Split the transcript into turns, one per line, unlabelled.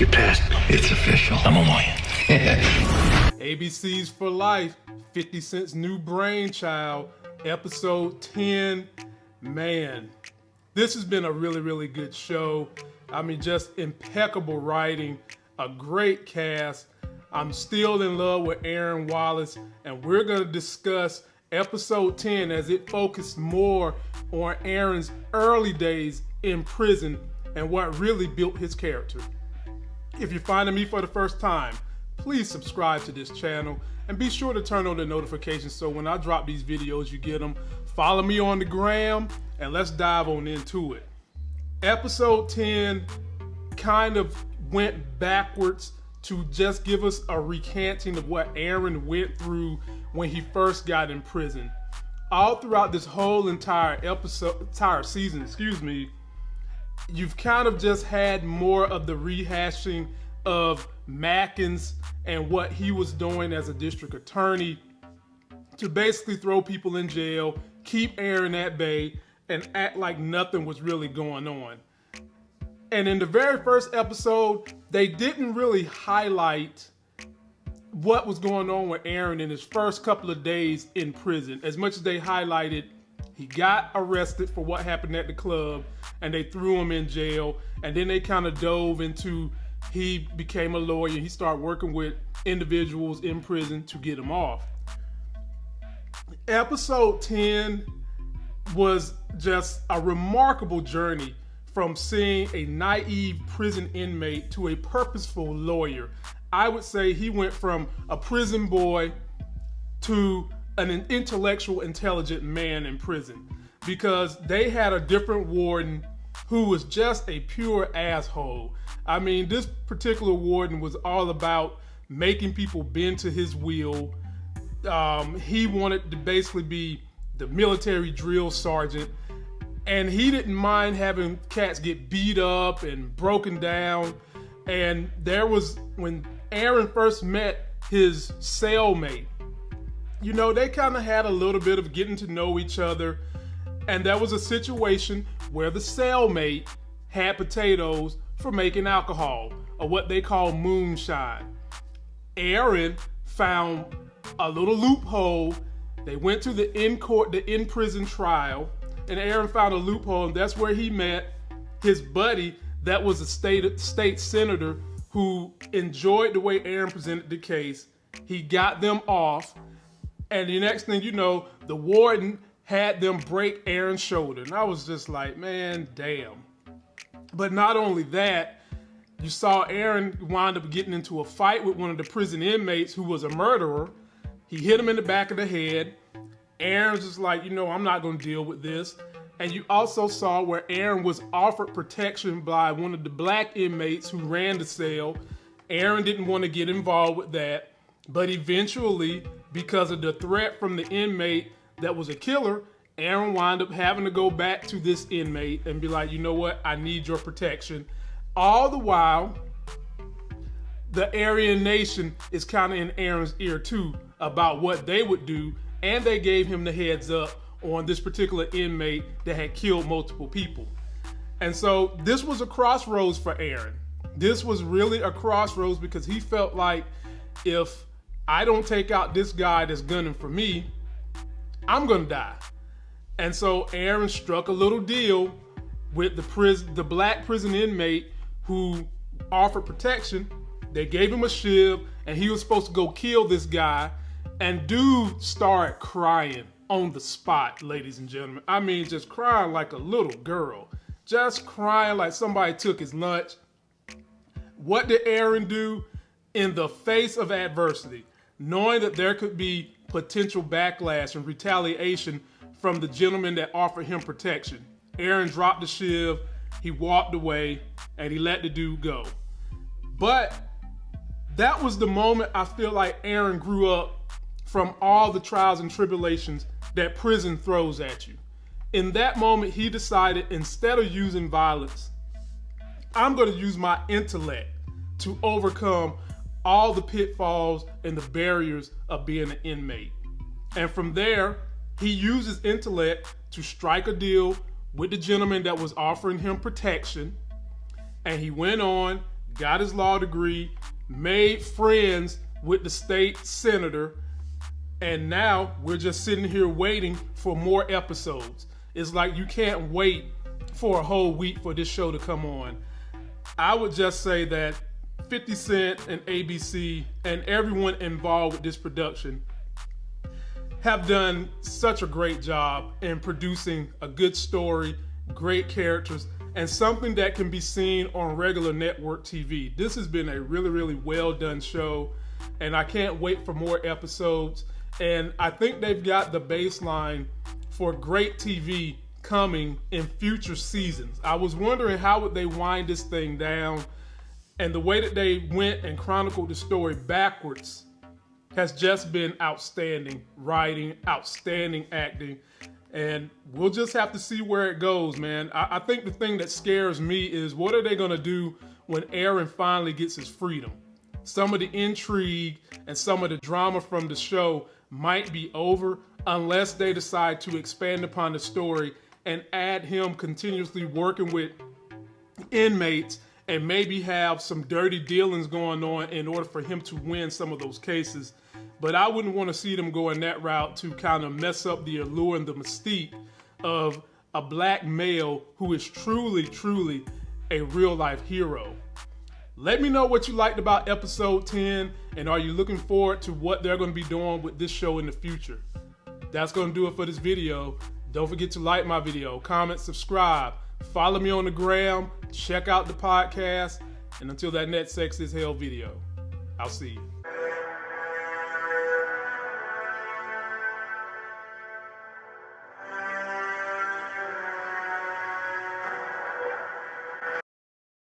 You passed. It's official. I'm on my
ABC's for Life, 50 Cent's new brainchild, episode 10. Man, this has been a really, really good show. I mean, just impeccable writing, a great cast. I'm still in love with Aaron Wallace, and we're going to discuss episode 10 as it focused more on Aaron's early days in prison and what really built his character. If you're finding me for the first time, please subscribe to this channel and be sure to turn on the notifications so when I drop these videos, you get them. Follow me on the gram and let's dive on into it. Episode 10 kind of went backwards to just give us a recanting of what Aaron went through when he first got in prison. All throughout this whole entire episode, entire season, excuse me, you've kind of just had more of the rehashing of Maskins and what he was doing as a district attorney to basically throw people in jail, keep Aaron at bay, and act like nothing was really going on. And in the very first episode, they didn't really highlight what was going on with Aaron in his first couple of days in prison. As much as they highlighted he got arrested for what happened at the club and they threw him in jail. And then they kind of dove into he became a lawyer. He started working with individuals in prison to get him off. Episode 10 was just a remarkable journey from seeing a naive prison inmate to a purposeful lawyer. I would say he went from a prison boy to an intellectual, intelligent man in prison because they had a different warden who was just a pure asshole. I mean, this particular warden was all about making people bend to his will. Um, he wanted to basically be the military drill sergeant, and he didn't mind having cats get beat up and broken down. And there was when Aaron first met his cellmate, you know, they kind of had a little bit of getting to know each other. And that was a situation where the cellmate had potatoes for making alcohol, or what they call moonshine. Aaron found a little loophole. They went to the in court, the in prison trial, and Aaron found a loophole, and that's where he met his buddy that was a state state senator who enjoyed the way Aaron presented the case. He got them off, and the next thing you know, the warden had them break Aaron's shoulder. And I was just like, man, damn. But not only that, you saw Aaron wind up getting into a fight with one of the prison inmates who was a murderer. He hit him in the back of the head. Aaron's just like, you know, I'm not going to deal with this. And you also saw where Aaron was offered protection by one of the black inmates who ran the cell. Aaron didn't want to get involved with that. But eventually, because of the threat from the inmate that was a killer, Aaron wound up having to go back to this inmate and be like, you know what, I need your protection. All the while, the Aryan Nation is kind of in Aaron's ear too about what they would do, and they gave him the heads up on this particular inmate that had killed multiple people. And so this was a crossroads for Aaron. This was really a crossroads because he felt like if I don't take out this guy that's gunning for me, I'm gonna die. And so Aaron struck a little deal with the prison, the black prison inmate who offered protection. They gave him a shiv, and he was supposed to go kill this guy. And dude started crying on the spot, ladies and gentlemen. I mean, just crying like a little girl, just crying like somebody took his lunch. What did Aaron do in the face of adversity? Knowing that there could be potential backlash and retaliation from the gentleman that offered him protection. Aaron dropped the shiv, he walked away, and he let the dude go. But that was the moment I feel like Aaron grew up from all the trials and tribulations that prison throws at you. In that moment, he decided instead of using violence, I'm going to use my intellect to overcome all the pitfalls and the barriers of being an inmate. And from there, he uses intellect to strike a deal with the gentleman that was offering him protection. And he went on, got his law degree, made friends with the state senator, and now we're just sitting here waiting for more episodes. It's like you can't wait for a whole week for this show to come on. I would just say that 50 Cent and ABC and everyone involved with this production have done such a great job in producing a good story, great characters, and something that can be seen on regular network TV. This has been a really, really well done show, and I can't wait for more episodes. And I think they've got the baseline for great TV coming in future seasons. I was wondering how would they wind this thing down, and the way that they went and chronicled the story backwards has just been outstanding writing, outstanding acting, and we'll just have to see where it goes, man. I, I think the thing that scares me is what are they gonna do when Aaron finally gets his freedom? Some of the intrigue and some of the drama from the show might be over unless they decide to expand upon the story and add him continuously working with inmates and maybe have some dirty dealings going on in order for him to win some of those cases. But I wouldn't want to see them going that route to kind of mess up the allure and the mystique of a black male who is truly, truly a real life hero. Let me know what you liked about episode 10 and are you looking forward to what they're going to be doing with this show in the future. That's going to do it for this video. Don't forget to like my video, comment, subscribe, follow me on the gram, check out the podcast, and until that next Sex is Hell video, I'll see you.